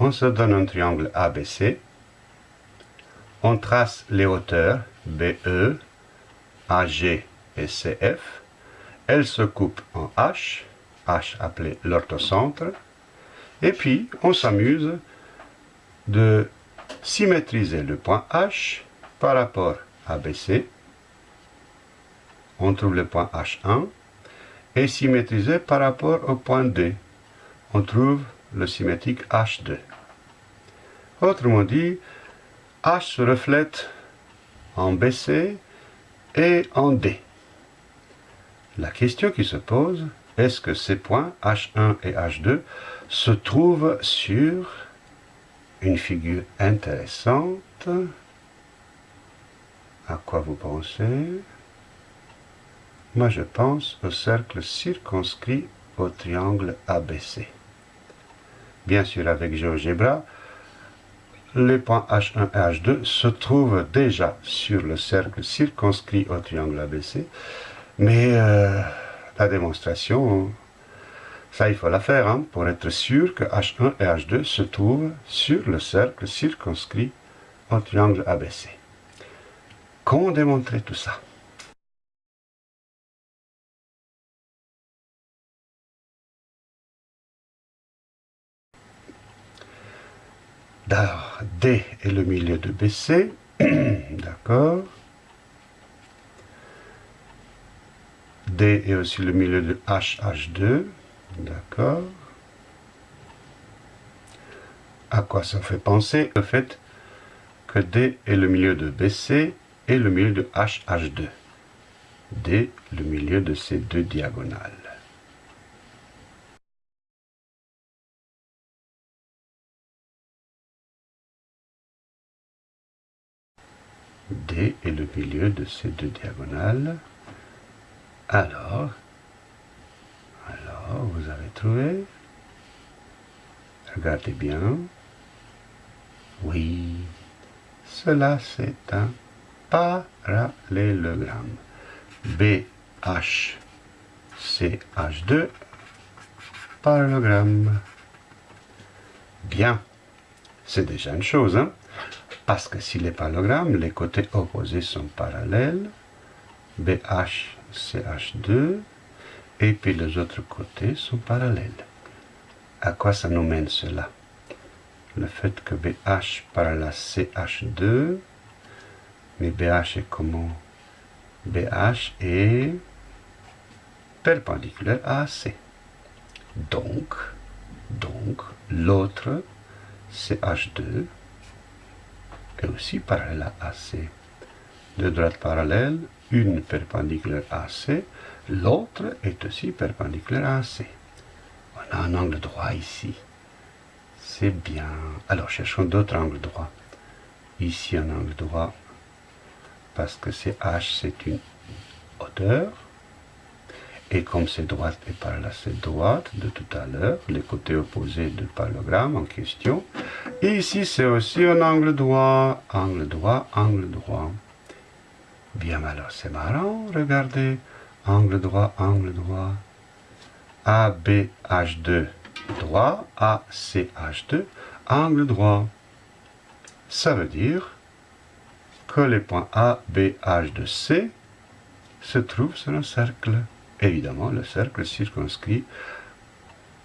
on se donne un triangle ABC, on trace les hauteurs BE, AG et CF, elles se coupent en H, H appelé l'orthocentre, et puis on s'amuse de symétriser le point H par rapport à BC. On trouve le point H1 et symétriser par rapport au point D. On trouve le symétrique H2. Autrement dit, H se reflète en BC et en D. La question qui se pose, est-ce que ces points H1 et H2 se trouvent sur une figure intéressante? À quoi vous pensez? Moi je pense au cercle circonscrit au triangle ABC. Bien sûr avec GeoGebra, les points H1 et H2 se trouvent déjà sur le cercle circonscrit au triangle ABC, mais euh, la démonstration, ça il faut la faire, hein, pour être sûr que H1 et H2 se trouvent sur le cercle circonscrit au triangle ABC. Comment démontrer tout ça? D est le milieu de BC, d'accord. D est aussi le milieu de HH2, d'accord. À quoi ça fait penser Le fait que D est le milieu de BC et le milieu de HH2. D, le milieu de ces deux diagonales. D est le milieu de ces deux diagonales. Alors, alors, vous avez trouvé? Regardez bien. Oui, cela c'est un parallélogramme. BH, CH2, parallélogramme. Bien, c'est déjà une chose, hein? Parce que si les parallélogrammes, les côtés opposés sont parallèles, BH, CH2, et puis les autres côtés sont parallèles. À quoi ça nous mène cela? Le fait que BH parallèle à CH2, mais BH est comment? BH est perpendiculaire à AC. Donc, donc l'autre CH2 est aussi parallèle à AC. Deux droites parallèles, une perpendiculaire à AC, l'autre est aussi perpendiculaire à AC. On a un angle droit ici. C'est bien. Alors cherchons d'autres angles droits. Ici un angle droit, parce que c'est H, c'est une hauteur. Et comme c'est droite et par là c'est droite de tout à l'heure, les côtés opposés du parallélogramme en question. Ici c'est aussi un angle droit, angle droit, angle droit. Bien alors c'est marrant, regardez, angle droit, angle droit. ABH2 droit, ACH2 angle droit. Ça veut dire que les points A, B, H de C se trouvent sur un cercle. Évidemment le cercle circonscrit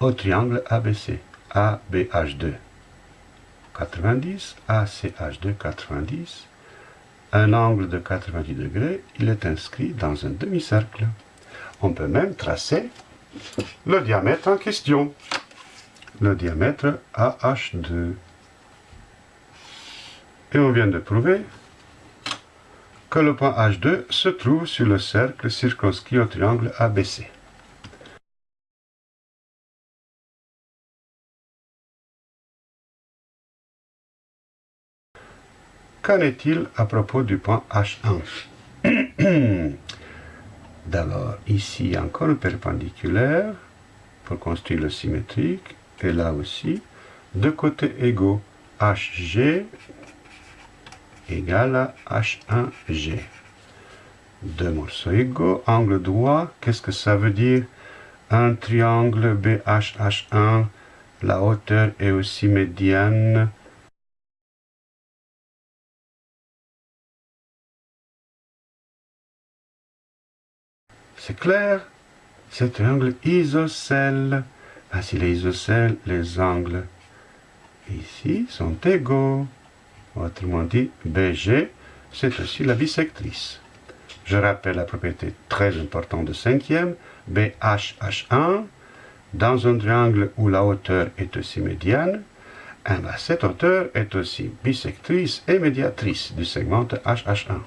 au triangle ABC, ABH2 90, ACH2 90, un angle de 90 degrés, il est inscrit dans un demi-cercle. On peut même tracer le diamètre en question, le diamètre AH2. Et on vient de prouver que le point H2 se trouve sur le cercle circonscrit au triangle ABC. Qu'en est-il à propos du point H1 D'abord, ici encore un perpendiculaire pour construire le symétrique, et là aussi, deux côtés égaux, HG égale à H1G. Deux morceaux égaux, angle droit, qu'est-ce que ça veut dire? Un triangle BHH1, la hauteur est aussi médiane. C'est clair C'est triangle isocèle. Ainsi les isocèles, les angles ici sont égaux. Autrement dit, BG, c'est aussi la bisectrice. Je rappelle la propriété très importante de cinquième, BHH1, dans un triangle où la hauteur est aussi médiane, eh ben, cette hauteur est aussi bisectrice et médiatrice du segment HH1.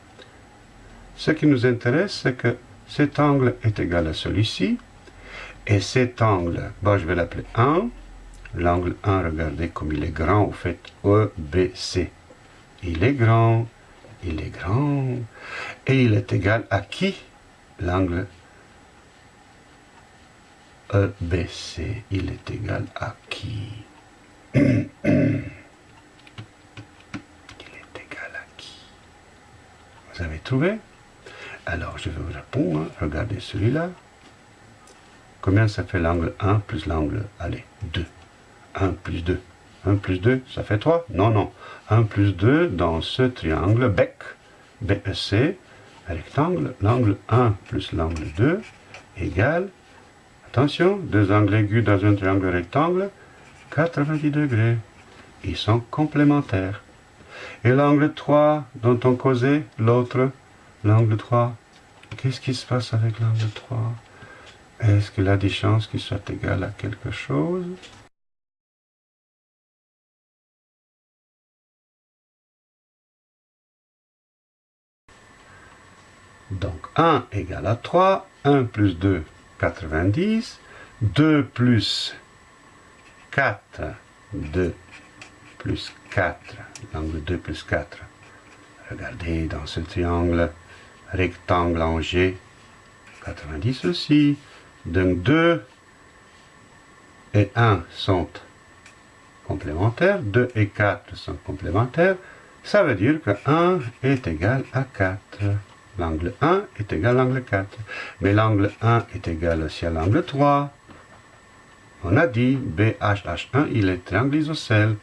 Ce qui nous intéresse, c'est que cet angle est égal à celui-ci, et cet angle, je vais l'appeler 1, l'angle 1, regardez comme il est grand, au fait, EBC. Il est grand, il est grand, et il est égal à qui? L'angle EBC, il est égal à qui? Il est égal à qui? Vous avez trouvé? Alors, je vais vous répondre. Regardez celui-là. Combien ça fait l'angle 1 plus l'angle, allez, 2 1 plus 2. 1 plus 2, ça fait 3 Non, non. 1 plus 2 dans ce triangle BEC, BEC, rectangle, l'angle 1 plus l'angle 2 égale, attention, deux angles aigus dans un triangle rectangle, 90 degrés. Ils sont complémentaires. Et l'angle 3 dont on causait, l'autre, l'angle 3, qu'est-ce qui se passe avec l'angle 3 Est-ce qu'il a des chances qu'il soit égal à quelque chose? Donc 1 égale à 3, 1 plus 2, 90, 2 plus 4, 2 plus 4, l'angle 2 plus 4. Regardez dans ce triangle rectangle en G, 90 aussi. Donc 2 et 1 sont complémentaires, 2 et 4 sont complémentaires. Ça veut dire que 1 est égal à 4. L'angle 1 est égal à l'angle 4. Mais l'angle 1 est égal aussi à l'angle 3. On a dit BHH1, il est triangle isocèle.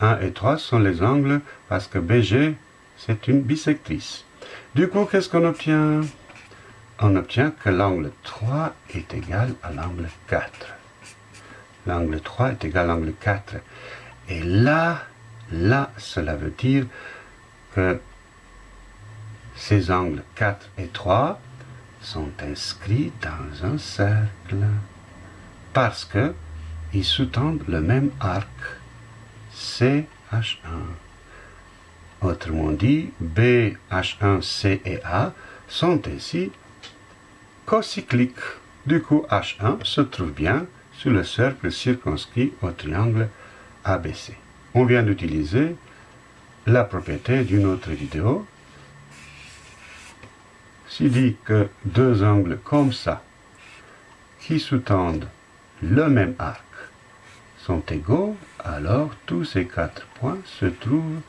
1 et 3 sont les angles parce que BG, c'est une bisectrice. Du coup, qu'est-ce qu'on obtient? On obtient que l'angle 3 est égal à l'angle 4. L'angle 3 est égal à l'angle 4. Et là, là, cela veut dire que ces angles 4 et 3 sont inscrits dans un cercle parce que ils sous-tendent le même arc CH1. Autrement dit, B, H1, C et A sont ainsi cocycliques. Du coup, H1 se trouve bien sur le cercle circonscrit au triangle ABC. On vient d'utiliser la propriété d'une autre vidéo s'il dit que deux angles comme ça, qui sous-tendent le même arc, sont égaux, alors tous ces quatre points se trouvent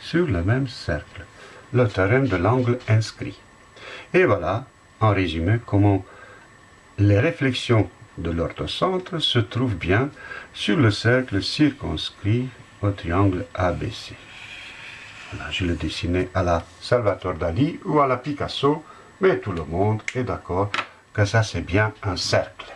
sur le même cercle, le théorème de l'angle inscrit. Et voilà, en résumé, comment les réflexions de l'orthocentre se trouvent bien sur le cercle circonscrit au triangle ABC. Je l'ai dessiné à la Salvatore Dali ou à la Picasso, mais tout le monde est d'accord que ça c'est bien un cercle.